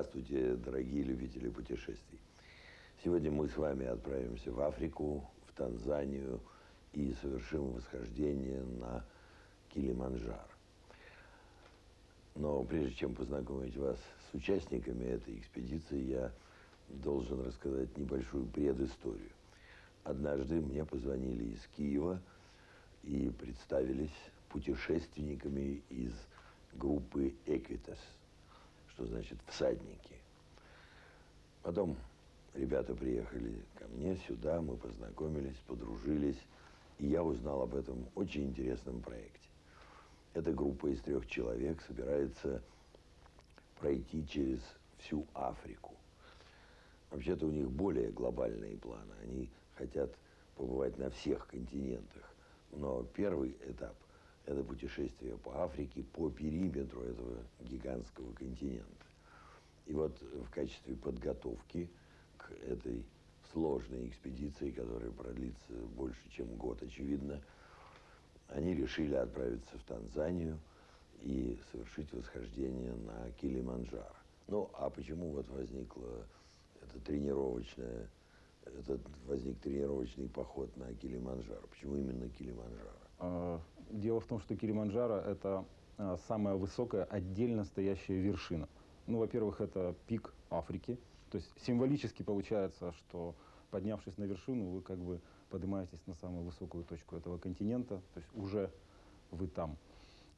Здравствуйте, дорогие любители путешествий. Сегодня мы с вами отправимся в Африку, в Танзанию и совершим восхождение на Килиманджаро. Но прежде чем познакомить вас с участниками этой экспедиции, я должен рассказать небольшую предысторию. Однажды мне позвонили из Киева и представились путешественниками из группы «Эквитас», что значит «всадники». Потом ребята приехали ко мне сюда, мы познакомились, подружились, и я узнал об этом очень интересном проекте. Эта группа из трех человек собирается пройти через всю Африку. Вообще-то у них более глобальные планы. Они хотят побывать на всех континентах. Но первый этап – это путешествие по Африке, по периметру этого гигантского континента. И вот в качестве подготовки к этой сложной экспедиции, которая продлится больше, чем год, очевидно, они решили отправиться в Танзанию и совершить восхождение на Килиманджаро. Ну, а почему вот возникла эта тренировочная, этот возник тренировочный поход на Килиманджаро? Почему именно Килиманджаро? А, дело в том, что Килиманджаро – это а, самая высокая отдельно стоящая вершина. Ну, во-первых, это пик Африки. То есть символически получается, что поднявшись на вершину, вы как бы поднимаетесь на самую высокую точку этого континента, то есть уже вы там.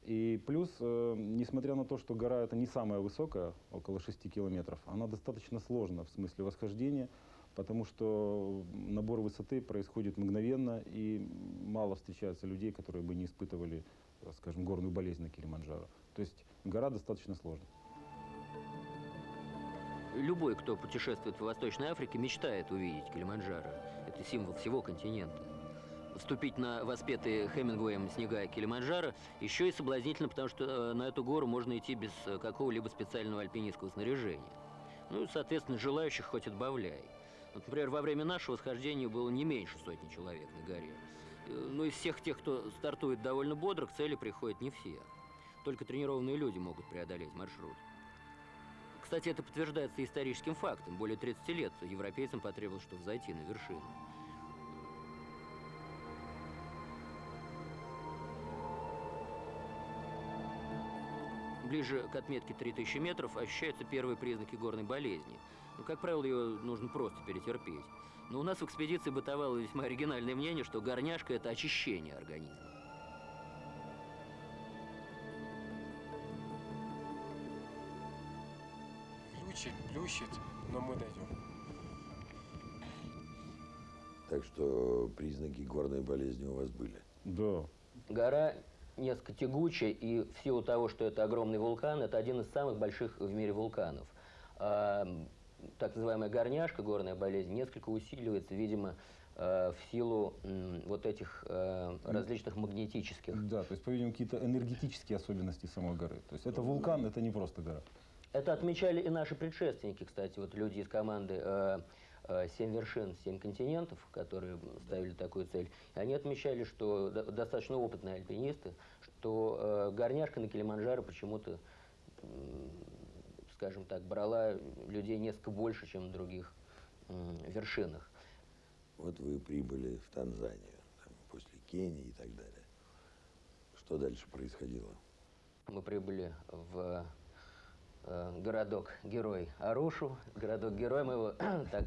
И плюс, э, несмотря на то, что гора это не самая высокая, около 6 километров, она достаточно сложна в смысле восхождения, потому что набор высоты происходит мгновенно, и мало встречается людей, которые бы не испытывали, скажем, горную болезнь на Килиманджаро. То есть гора достаточно сложная. Любой, кто путешествует в Восточной Африке, мечтает увидеть Килиманджаро. Это символ всего континента. Вступить на воспетые Хемингуэем снега Килиманджаро еще и соблазнительно, потому что э, на эту гору можно идти без э, какого-либо специального альпинистского снаряжения. Ну и, соответственно, желающих хоть отбавляй. Например, во время нашего схождения было не меньше сотни человек на горе. Э, но из всех тех, кто стартует довольно бодро, к цели приходят не все. Только тренированные люди могут преодолеть маршрут. Кстати, это подтверждается историческим фактом. Более 30 лет европейцам потребовалось, чтобы зайти на вершину. Ближе к отметке 3000 метров ощущаются первые признаки горной болезни. Ну, как правило, ее нужно просто перетерпеть. Но у нас в экспедиции бытовало весьма оригинальное мнение, что горняшка – это очищение организма. плющит, плющит, но мы дойдем. Так что признаки горной болезни у вас были? Да. Гора несколько тягучая, и в силу того, что это огромный вулкан, это один из самых больших в мире вулканов. А, так называемая горняшка, горная болезнь, несколько усиливается, видимо, э, в силу вот этих э, различных магнетических. Да, то есть, по-видимому, какие-то энергетические особенности самой горы. То есть это вулкан, это не просто гора. Это отмечали и наши предшественники, кстати, вот люди из команды э, э, «Семь вершин, семь континентов», которые ставили такую цель. И они отмечали, что достаточно опытные альпинисты, что э, горняшка на Килиманджаро почему-то, скажем так, брала людей несколько больше, чем на других вершинах. Вот вы прибыли в Танзанию, там, после Кении и так далее. Что дальше происходило? Мы прибыли в Э, городок-герой Арушу. Городок-герой мы его так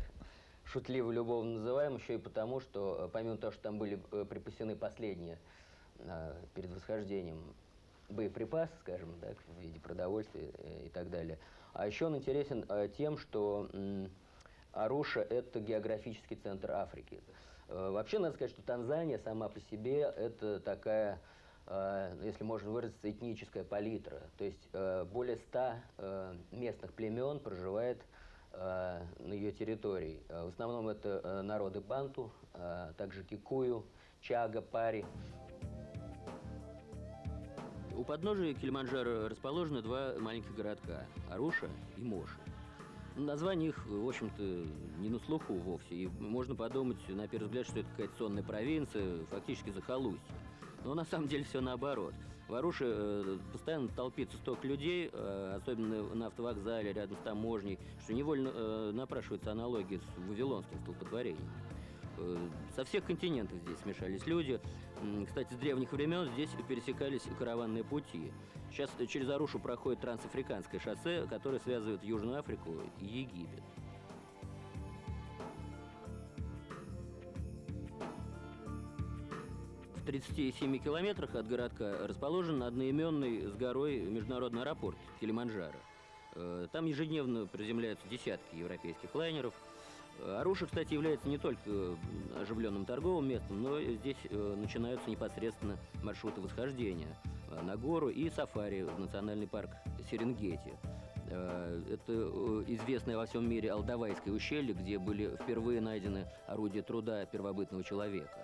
шутливо любовно называем, еще и потому, что э, помимо того, что там были э, припасены последние перед восхождением боеприпасы, скажем так, в виде продовольствия и так далее. А еще он интересен тем, что Аруша – это географический центр Африки. Вообще, надо сказать, что Танзания сама по себе – это такая Э, если можно выразиться, этническая палитра. То есть э, более ста э, местных племен проживает на ее территории. В основном это народы банту, также кикую, чага, пари. У подножия Килиманджаро расположены два маленьких городка – Аруша и Моши. Название их, в общем-то, не на слуху вовсе. И можно подумать, на первый взгляд, что это какая-то сонная провинция, фактически захолустье. Но на самом деле все наоборот. В Аруше э, постоянно толпится столько людей, э, особенно на автовокзале, рядом с таможней, что невольно э, напрашивается аналогия с вавилонским столпотворением. Э, Со всех континентов здесь смешались люди. Кстати, с древних времен здесь пересекались караванные пути. Сейчас через Арушу проходит трансафриканское шоссе, которое связывает Южную Африку и Египет. 37 километрах от городка расположен одноименный с горой международный аэропорт Килиманджаро. Э, Там ежедневно приземляются десятки европейских лайнеров. Э, Аруша, кстати, является не только э, оживленным торговым местом, но здесь э, начинаются непосредственно маршруты восхождения э, на гору и сафари в национальный парк Серенгети. Э, Это э, известное во всем мире Алдавайское ущелье, где были впервые найдены орудия труда первобытного человека.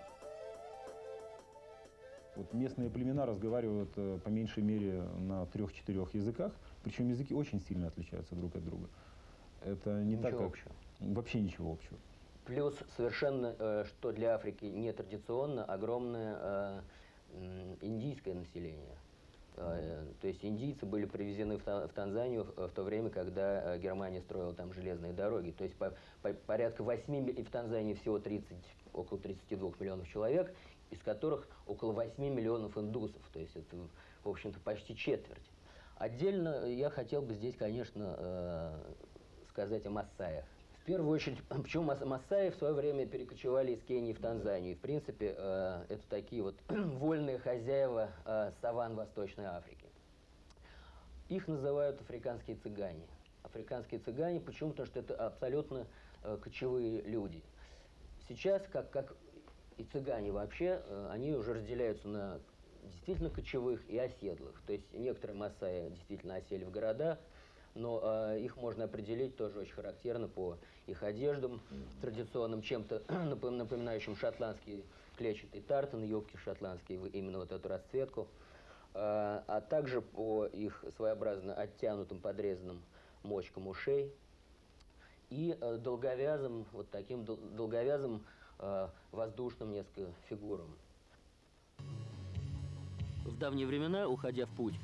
Вот местные племена разговаривают э, по меньшей мере на трех-четырех языках, причем языки очень сильно отличаются друг от друга. Это не так, Ничего как... общего. Вообще ничего общего. Плюс совершенно, э, что для Африки нетрадиционно, огромное э, индийское население. То есть индийцы были привезены в Та- в Танзанию в то время, когда Германия строила там железные дороги. То есть по- по- порядка 8, ми- и в Танзании всего 30, около 32 миллионов человек, из которых около 8 миллионов индусов. То есть это, в общем-то, почти четверть. Отдельно я хотел бы здесь, конечно, э, сказать о массаях. В первую очередь, почему мас- массаи в свое время перекочевали из Кении в Танзанию. И, в принципе, э, это такие вот вольные хозяева э, саван Восточной Африки. Их называют африканские цыгане. Африканские цыгане, почему? Потому что это абсолютно кочевые люди. Сейчас, как, как и цыгане вообще, э, они уже разделяются на действительно кочевых и оседлых. То есть некоторые массаи действительно осели в города, но э, их можно определить тоже очень характерно по их одеждам традиционным, чем-то напом- напоминающим шотландский клетчатый тартан, юбки шотландские, именно вот эту расцветку, Э, а также по их своеобразно оттянутым, подрезанным мочкам ушей и э, долговязым, вот таким дол- долговязым воздушным несколько фигурам. В давние времена, уходя в путь,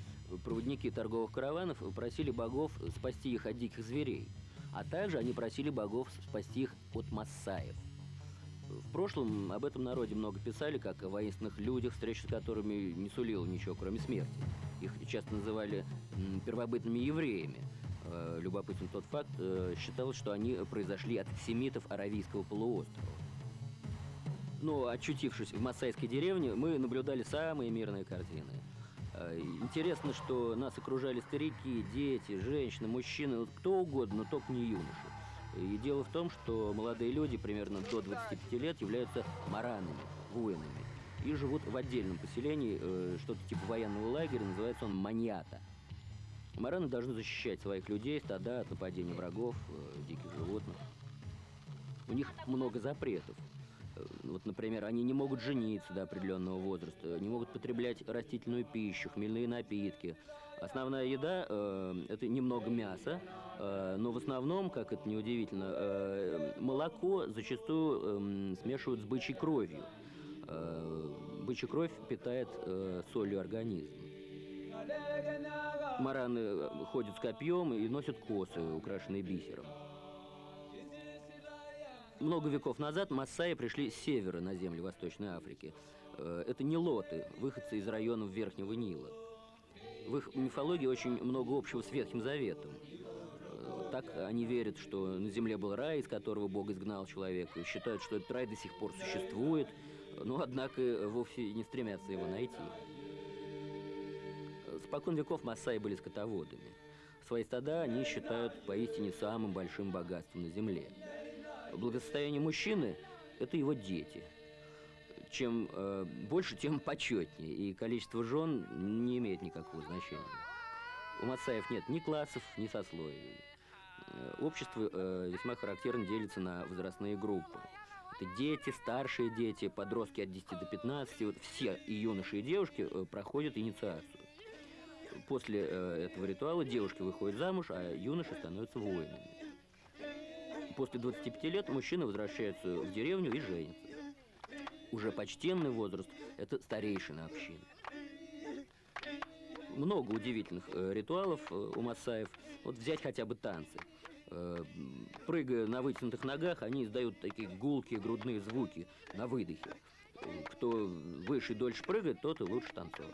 проводники торговых караванов просили богов спасти их от диких зверей, а также они просили богов спасти их от массаев. В прошлом об этом народе много писали, как о воинственных людях, встреча с которыми не сулила ничего, кроме смерти. Их часто называли первобытными евреями. Э, Любопытен тот факт, э, считалось, что они произошли от семитов Аравийского полуострова. Но, очутившись в массайской деревне, мы наблюдали самые мирные картины. Э, Интересно, что нас окружали старики, дети, женщины, мужчины, кто угодно, но только не юноши. И дело в том, что молодые люди примерно до 25 лет являются маранами, воинами. И живут в отдельном поселении, э, что-то типа военного лагеря, называется он маньята. Мараны должны защищать своих людей, стада от нападений врагов, э, диких животных. У них много запретов. Э, Вот, например, они не могут жениться до определенного возраста, не могут потреблять растительную пищу, хмельные напитки. Основная еда э, это немного мяса, э, но в основном, как это неудивительно, э, молоко зачастую эм, смешивают с бычьей кровью. Э, бычья кровь питает э, солью организм. Мараны э, ходят с копьем и носят косы, украшенные бисером. Много веков назад массаи пришли с севера на земли Восточной Африки. Э, Это нилоты, выходцы из районов Верхнего Нила. В их мифологии очень много общего с Ветхим Заветом. Э, Так они верят, что на земле был рай, из которого Бог изгнал человека, и считают, что этот рай до сих пор существует, но, однако, вовсе не стремятся его найти. Спокон веков массаи были скотоводами. Свои стада они считают поистине самым большим богатством на земле. Благосостояние мужчины – это его дети. Чем э, больше, тем почетнее, и количество жен не имеет никакого значения. У массаев нет ни классов, ни сословий. Э, Общество э, весьма характерно делится на возрастные группы. Это дети, старшие дети, подростки от 10 до 15. Вот все и юноши, и девушки э, проходят инициацию. После э, этого ритуала девушки выходят замуж, а юноши становятся воинами. После 25 лет мужчины возвращаются в деревню и женятся. Уже почтенный возраст – это старейшина общины. много удивительных э, ритуалов э, у массаев. Вот взять хотя бы танцы. Э, прыгая на вытянутых ногах, они издают такие гулкие грудные звуки на выдохе. Кто выше и дольше прыгает, тот и лучше танцор.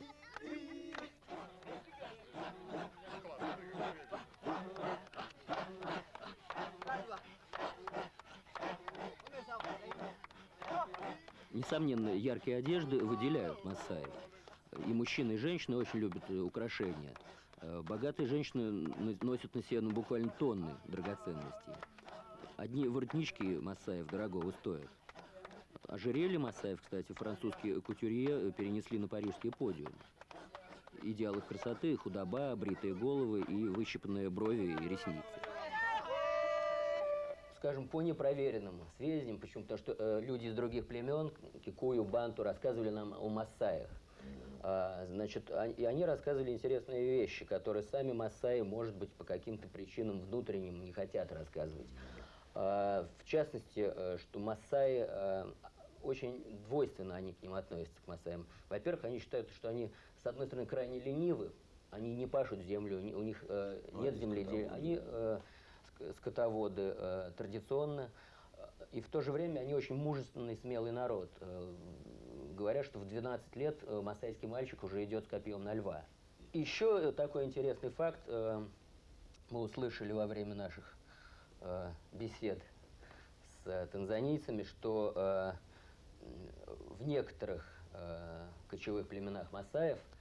Несомненно, яркие одежды выделяют массаев. И мужчины, и женщины очень любят э, украшения. Э, Богатые женщины носят на себе ну, буквально тонны драгоценностей. Одни воротнички массаев дорогого стоят. Ожерелье массаев, кстати, французские кутюрье э, перенесли на парижский подиум. Идеал их красоты – худоба, бритые головы и выщипанные брови и ресницы скажем, по непроверенным сведениям, почему? Потому что э, люди из других племен, Кикую, Банту, рассказывали нам о массаях. А, значит, и они рассказывали интересные вещи, которые сами массаи, может быть, по каким-то причинам внутренним не хотят рассказывать. А, в частности, э, что массаи, э, очень двойственно они к ним относятся, к массаям. Во-первых, они считают, что они, с одной стороны, крайне ленивы, они не пашут землю, у них э, нет земледелия, они э, скотоводы э, традиционно, э, и в то же время они очень мужественный, смелый народ. Э, Говорят, что в 12 лет э, масайский мальчик уже идет с копьем на льва. Еще такой интересный факт э, мы услышали во время наших э, бесед с э, танзанийцами, что э, в некоторых э, кочевых племенах масаев э,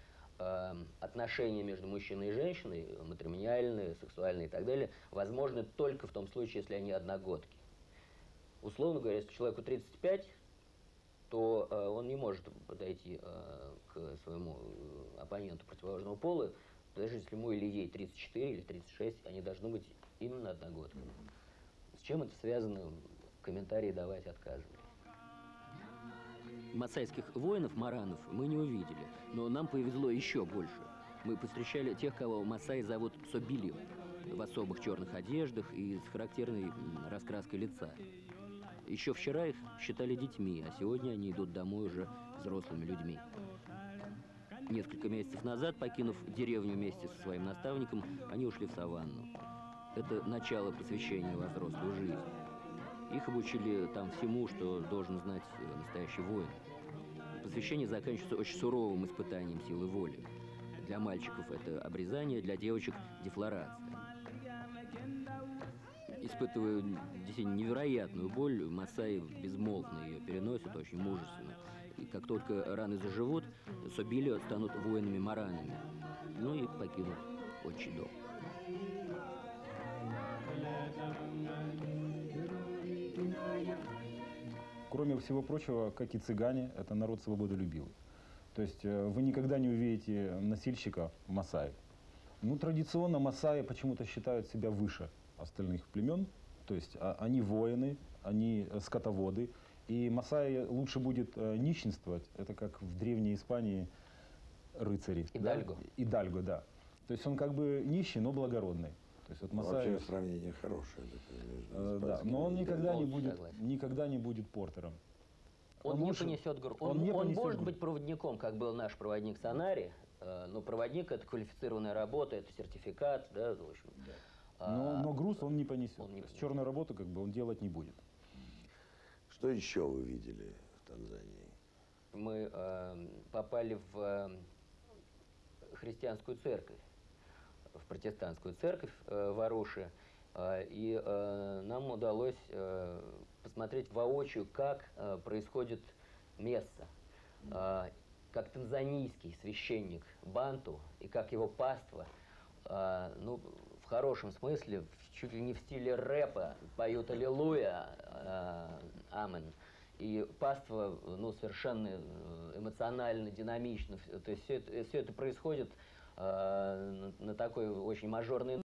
отношения между мужчиной и женщиной, матримониальные, сексуальные и так далее, возможны только в том случае, если они одногодки. Условно говоря, если человеку 35, то э, он не может подойти э, к своему э, оппоненту противоположного пола, даже если ему или ей 34 или 36, они должны быть именно одногодками. С чем это связано, комментарии давать отказывали. Масайских воинов, маранов, мы не увидели, но нам повезло еще больше. Мы повстречали тех, кого Масаи зовут Собилью, в особых черных одеждах и с характерной раскраской лица. Еще вчера их считали детьми, а сегодня они идут домой уже взрослыми людьми. Несколько месяцев назад, покинув деревню вместе со своим наставником, они ушли в саванну. Это начало посвящения во взрослую жизнь. Их обучили там всему, что должен знать э, настоящий воин. Посвящение заканчивается очень суровым испытанием силы воли. Для мальчиков это обрезание, для девочек – дефлорация. Испытывая действительно невероятную боль, Масаи безмолвно ее переносят, очень мужественно. И как только раны заживут, Собилио станут воинами-маранами. Ну и покинут отчий дом. Кроме всего прочего, как и цыгане, это народ свободолюбивый. То есть э, вы никогда не увидите носильщика масаи. Ну, традиционно масаи почему-то считают себя выше остальных племен. То есть а, они воины, они э, скотоводы. И масаи лучше будет э, нищенствовать. Это как в древней Испании рыцари. Идальго. Да? Идальго, да. То есть он как бы нищий, но благородный. То есть вот масаи... Вообще сравнение хорошее. между Э, да, но он никогда не будет, согласен. никогда не будет портером. Он, Он не лучше- понесет груз. он Он, не он понесет может груз. быть проводником, как был наш проводник Сонари, э, но проводник это квалифицированная работа, это сертификат, да, в общем. Но, А, но груз он не понесет. он не понесет. черную работу как бы он делать не будет. Что еще вы видели в Танзании? мы э, попали в э, христианскую церковь, в протестантскую церковь э, в Аруше, э, и э, нам удалось посмотреть воочию, как происходит месса, как танзанийский священник Банту и как его паства, ну, в хорошем смысле, чуть ли не в стиле рэпа, поют «Аллилуйя», э, «Амен». И паства, ну, совершенно эмоционально, динамично. То есть все это, все это происходит э, на, такой очень мажорной